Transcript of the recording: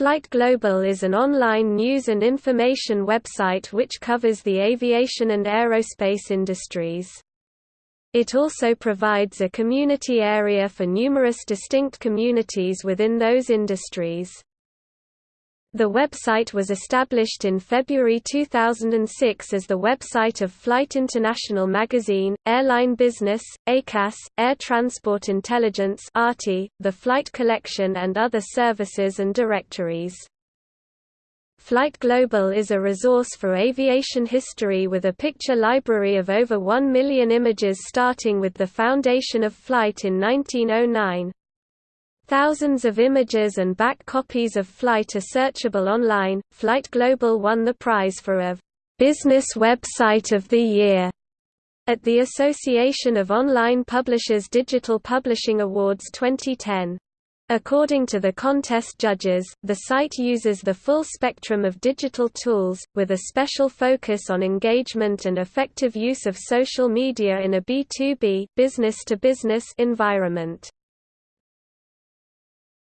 Flight Global is an online news and information website which covers the aviation and aerospace industries. It also provides a community area for numerous distinct communities within those industries. The website was established in February 2006 as the website of Flight International Magazine, Airline Business, ACAS, Air Transport Intelligence the Flight Collection and other services and directories. Flight Global is a resource for aviation history with a picture library of over 1 million images starting with the foundation of flight in 1909. Thousands of images and back copies of Flight are searchable online. Flight Global won the prize for a Business Website of the Year at the Association of Online Publishers Digital Publishing Awards 2010. According to the contest judges, the site uses the full spectrum of digital tools, with a special focus on engagement and effective use of social media in a B2B business -to -business environment.